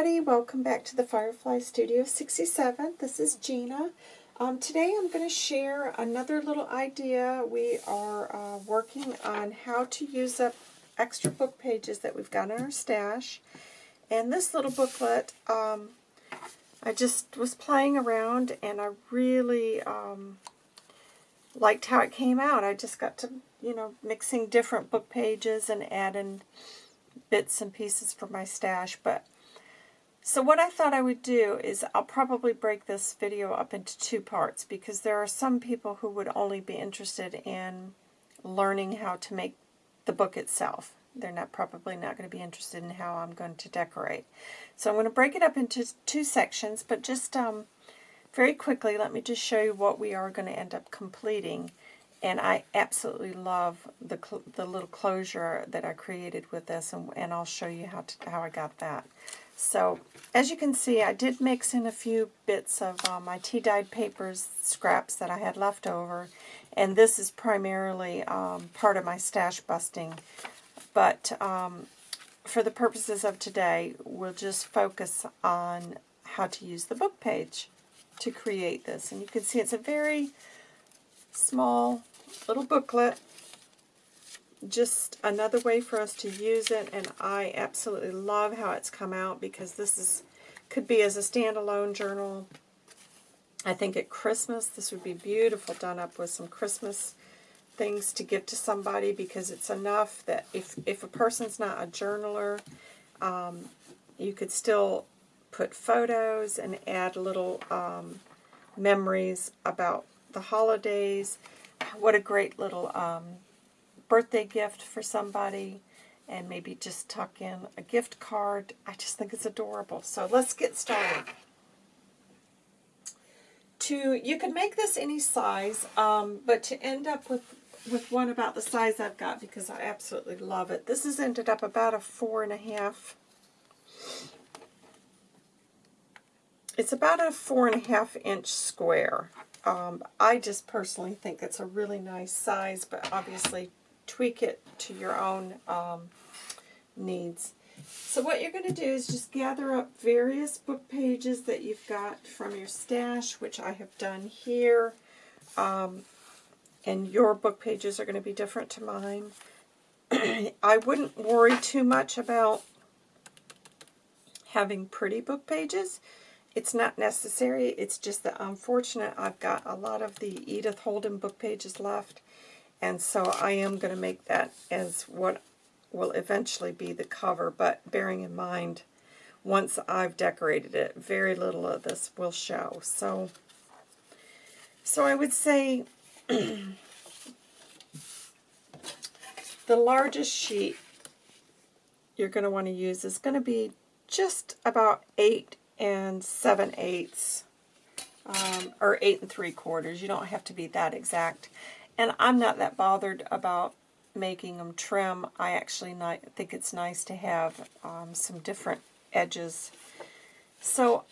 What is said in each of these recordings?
everybody. Welcome back to the Firefly Studio 67. This is Gina. Um, today I'm going to share another little idea. We are uh, working on how to use up extra book pages that we've got in our stash. And this little booklet, um, I just was playing around and I really um, liked how it came out. I just got to, you know, mixing different book pages and adding bits and pieces for my stash. But so what I thought I would do is I'll probably break this video up into two parts because there are some people who would only be interested in learning how to make the book itself. They're not probably not going to be interested in how I'm going to decorate. So I'm going to break it up into two sections, but just um, very quickly, let me just show you what we are going to end up completing. And I absolutely love the, the little closure that I created with this, and, and I'll show you how, to, how I got that. So, as you can see, I did mix in a few bits of uh, my tea-dyed papers scraps that I had left over, and this is primarily um, part of my stash busting. But um, for the purposes of today, we'll just focus on how to use the book page to create this. And you can see it's a very small little booklet. Just another way for us to use it, and I absolutely love how it's come out because this is could be as a standalone journal. I think at Christmas this would be beautiful done up with some Christmas things to give to somebody because it's enough that if, if a person's not a journaler, um, you could still put photos and add little um, memories about the holidays, what a great little um, birthday gift for somebody and maybe just tuck in a gift card. I just think it's adorable. So let's get started. To You can make this any size, um, but to end up with, with one about the size I've got because I absolutely love it. This has ended up about a four and a half. It's about a four and a half inch square. Um, I just personally think it's a really nice size, but obviously tweak it to your own um, needs. So what you're going to do is just gather up various book pages that you've got from your stash, which I have done here. Um, and your book pages are going to be different to mine. I wouldn't worry too much about having pretty book pages it's not necessary. It's just that unfortunate I've got a lot of the Edith Holden book pages left. And so I am going to make that as what will eventually be the cover. But bearing in mind, once I've decorated it, very little of this will show. So, so I would say the largest sheet you're going to want to use is going to be just about 8 and 7 eighths, um, or 8 and 3 quarters. You don't have to be that exact. And I'm not that bothered about making them trim. I actually think it's nice to have um, some different edges. So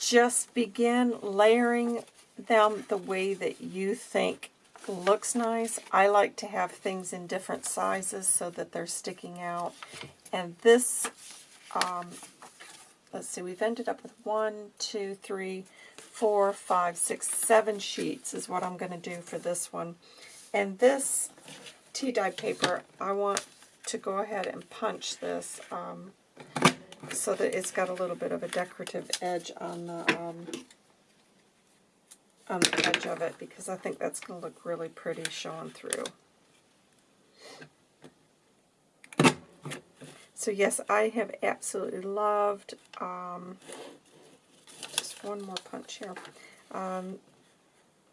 just begin layering them the way that you think looks nice. I like to have things in different sizes so that they're sticking out. And this um, let's see, we've ended up with one, two, three, four, five, six, seven sheets is what I'm going to do for this one. And this tea dye paper, I want to go ahead and punch this um, so that it's got a little bit of a decorative edge on the um, on the edge of it because I think that's going to look really pretty showing through. So yes, I have absolutely loved, um, just one more punch here. Um,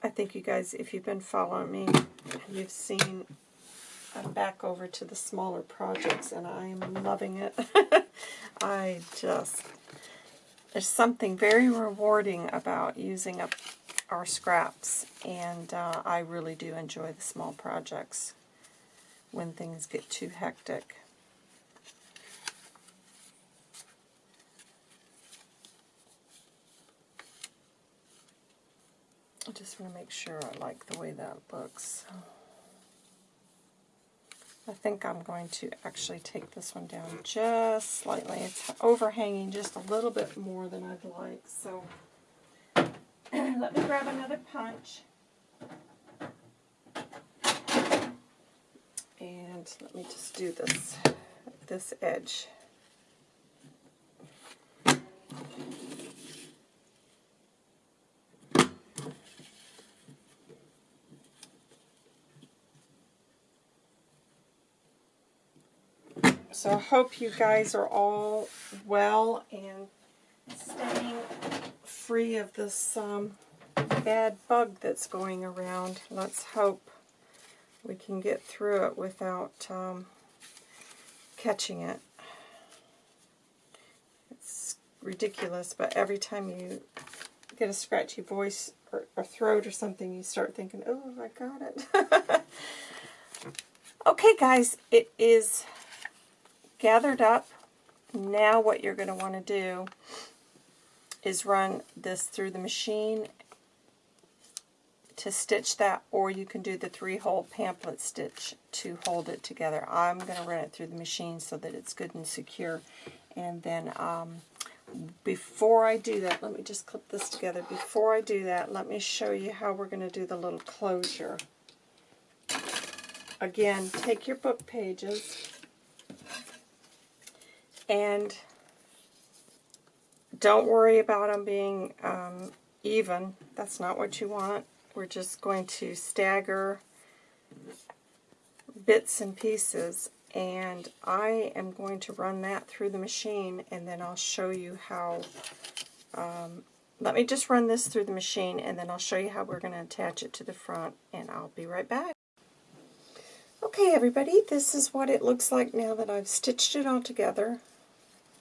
I think you guys, if you've been following me, you've seen I'm back over to the smaller projects and I am loving it. I just, there's something very rewarding about using up our scraps and uh, I really do enjoy the small projects when things get too hectic. I just want to make sure I like the way that looks. I think I'm going to actually take this one down just slightly. It's overhanging just a little bit more than I'd like. So let me grab another punch. And let me just do this, this edge. So I hope you guys are all well and staying free of this um, bad bug that's going around. Let's hope we can get through it without um, catching it. It's ridiculous, but every time you get a scratchy voice or, or throat or something, you start thinking, oh, I got it. okay, guys, it is gathered up. Now what you're going to want to do is run this through the machine to stitch that, or you can do the three-hole pamphlet stitch to hold it together. I'm going to run it through the machine so that it's good and secure. And then um, before I do that, let me just clip this together. Before I do that, let me show you how we're going to do the little closure. Again, take your book pages and don't worry about them being um, even. That's not what you want. We're just going to stagger bits and pieces and I am going to run that through the machine and then I'll show you how um, let me just run this through the machine and then I'll show you how we're going to attach it to the front and I'll be right back. Okay everybody, this is what it looks like now that I've stitched it all together.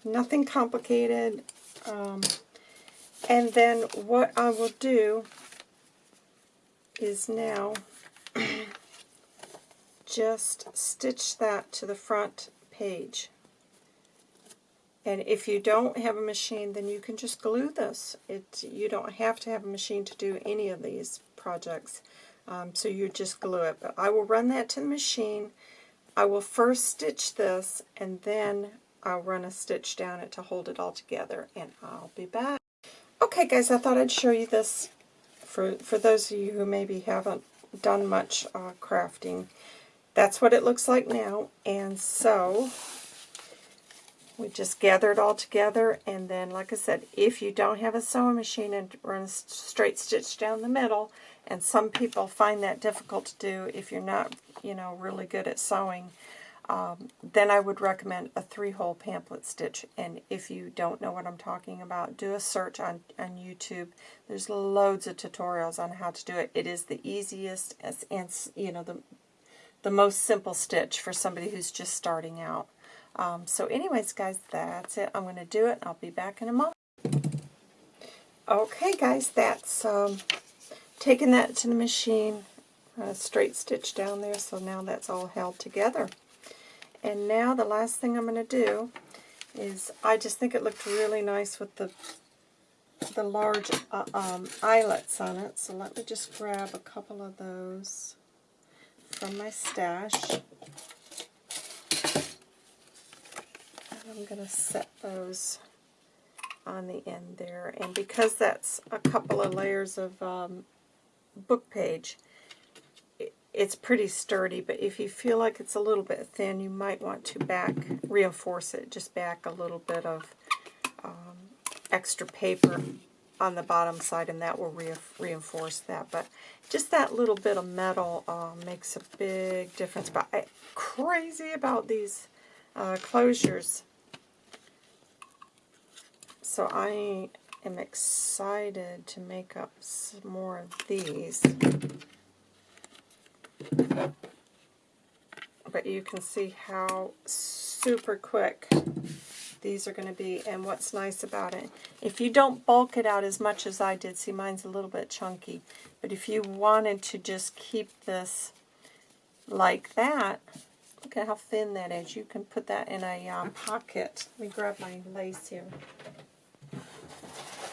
Nothing complicated. Um, and then what I will do is now just stitch that to the front page. And if you don't have a machine, then you can just glue this. It You don't have to have a machine to do any of these projects. Um, so you just glue it. But I will run that to the machine. I will first stitch this, and then I'll run a stitch down it to hold it all together, and I'll be back. Okay, guys, I thought I'd show you this for, for those of you who maybe haven't done much uh, crafting. That's what it looks like now, and so we just gather it all together, and then, like I said, if you don't have a sewing machine and run a straight stitch down the middle, and some people find that difficult to do if you're not, you know, really good at sewing, um, then I would recommend a three-hole pamphlet stitch. And if you don't know what I'm talking about, do a search on, on YouTube. There's loads of tutorials on how to do it. It is the easiest and, you know, the, the most simple stitch for somebody who's just starting out. Um, so anyways, guys, that's it. I'm going to do it. I'll be back in a moment. Okay, guys, that's um, taking that to the machine. Uh, straight stitch down there, so now that's all held together. And now the last thing I'm going to do is, I just think it looked really nice with the the large uh, um, eyelets on it. So let me just grab a couple of those from my stash. And I'm going to set those on the end there. And because that's a couple of layers of um, book page, it's pretty sturdy, but if you feel like it's a little bit thin, you might want to back, reinforce it, just back a little bit of um, extra paper on the bottom side, and that will re reinforce that. But just that little bit of metal uh, makes a big difference. But I'm crazy about these uh, closures. So I am excited to make up some more of these. But you can see how super quick these are going to be. And what's nice about it, if you don't bulk it out as much as I did, see mine's a little bit chunky, but if you wanted to just keep this like that, look at how thin that is. You can put that in a uh, pocket. Let me grab my lace here.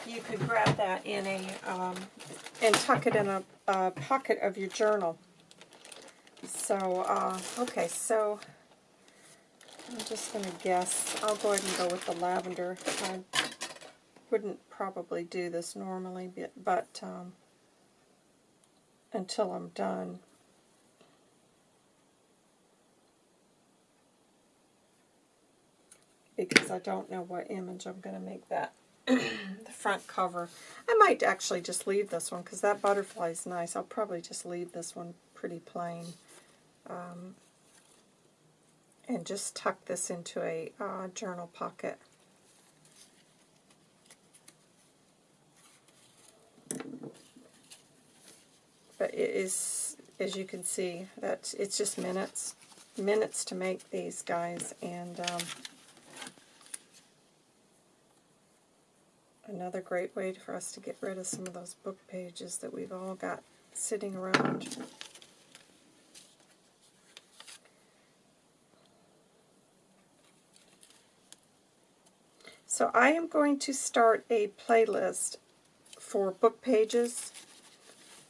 You could grab that in a, um, and tuck it in a, a pocket of your journal So, uh, okay, so I'm just going to guess. I'll go ahead and go with the lavender. I wouldn't probably do this normally, but, but um, until I'm done. Because I don't know what image I'm going to make that the front cover. I might actually just leave this one because that butterfly is nice. I'll probably just leave this one pretty plain. Um, and just tuck this into a uh, journal pocket. But it is, as you can see, that it's just minutes, minutes to make these guys, and um, another great way for us to get rid of some of those book pages that we've all got sitting around. So I am going to start a playlist for book pages.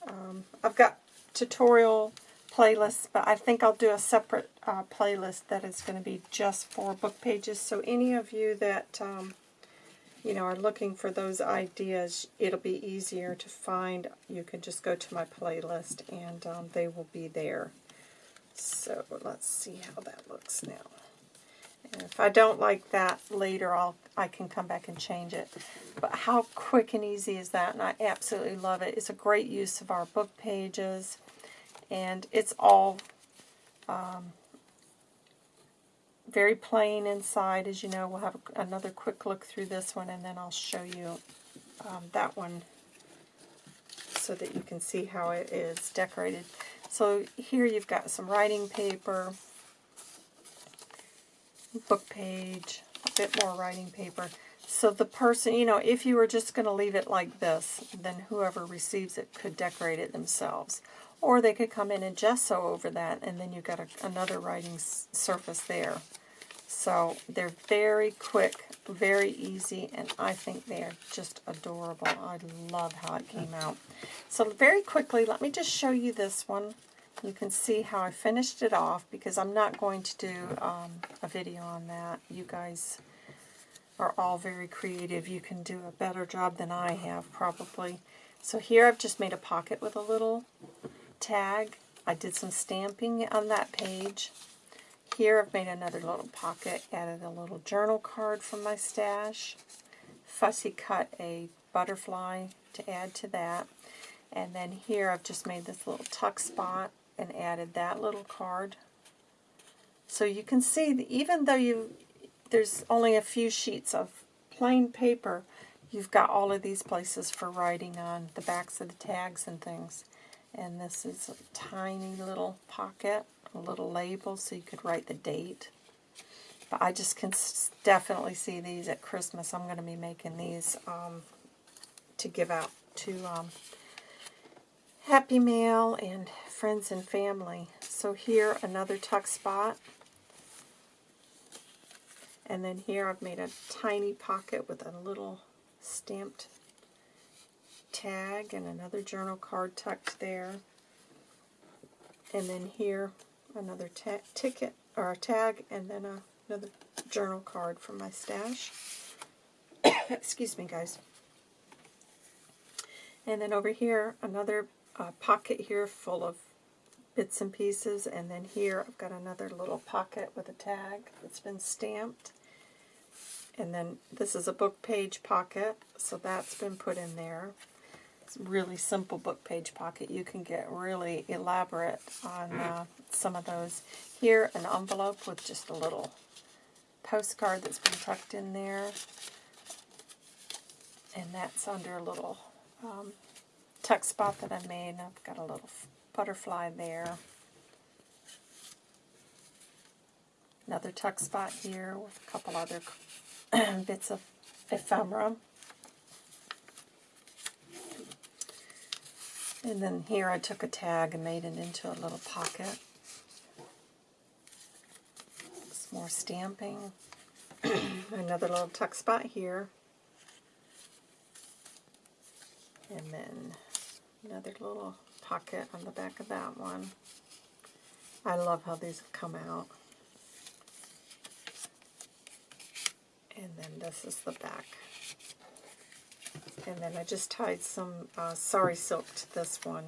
Um, I've got tutorial playlists, but I think I'll do a separate uh, playlist that is going to be just for book pages. So any of you that um, you know are looking for those ideas, it'll be easier to find. You can just go to my playlist and um, they will be there. So let's see how that looks now. If I don't like that later, I'll I can come back and change it. But how quick and easy is that? And I absolutely love it. It's a great use of our book pages. And it's all um, very plain inside. As you know, we'll have another quick look through this one, and then I'll show you um, that one so that you can see how it is decorated. So here you've got some writing paper, book page, a bit more writing paper. So the person, you know, if you were just going to leave it like this, then whoever receives it could decorate it themselves. Or they could come in and gesso over that, and then you've got a, another writing surface there. So they're very quick, very easy, and I think they are just adorable. I love how it came out. So very quickly, let me just show you this one. You can see how I finished it off because I'm not going to do um, a video on that. You guys are all very creative. You can do a better job than I have probably. So here I've just made a pocket with a little tag. I did some stamping on that page. Here I've made another little pocket, added a little journal card from my stash. Fussy cut a butterfly to add to that. And then here I've just made this little tuck spot and added that little card. So you can see that even though you there's only a few sheets of plain paper, you've got all of these places for writing on the backs of the tags and things. And this is a tiny little pocket, a little label so you could write the date. But I just can definitely see these at Christmas. I'm going to be making these um, to give out to um, Happy Mail and friends and family. So here, another tuck spot. And then here I've made a tiny pocket with a little stamped tag and another journal card tucked there. And then here, another ticket or a tag and then a, another journal card from my stash. Excuse me, guys. And then over here, another uh, pocket here full of bits and pieces, and then here I've got another little pocket with a tag that's been stamped. And then this is a book page pocket, so that's been put in there. It's really simple book page pocket. You can get really elaborate on uh, some of those. Here, an envelope with just a little postcard that's been tucked in there. And that's under a little um, tuck spot that I made. I've got a little butterfly there. Another tuck spot here with a couple other bits of ephemera. And then here I took a tag and made it into a little pocket. Some more stamping. Another little tuck spot here. And then another little pocket on the back of that one. I love how these have come out. And then this is the back. And then I just tied some uh, sari silk to this one.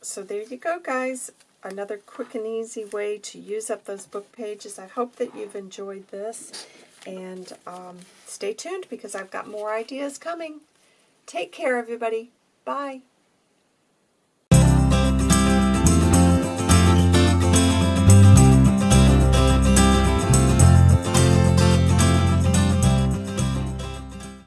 So there you go, guys. Another quick and easy way to use up those book pages. I hope that you've enjoyed this. And um, stay tuned because I've got more ideas coming. Take care, everybody. Bye.